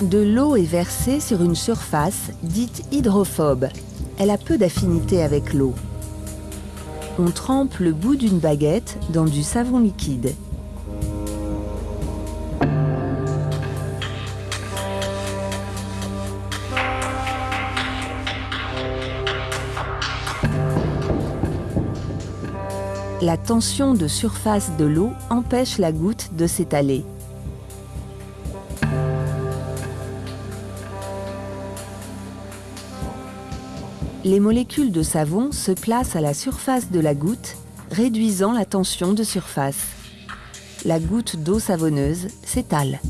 De l'eau est versée sur une surface dite hydrophobe. Elle a peu d'affinité avec l'eau. On trempe le bout d'une baguette dans du savon liquide. La tension de surface de l'eau empêche la goutte de s'étaler. Les molécules de savon se placent à la surface de la goutte, réduisant la tension de surface. La goutte d'eau savonneuse s'étale.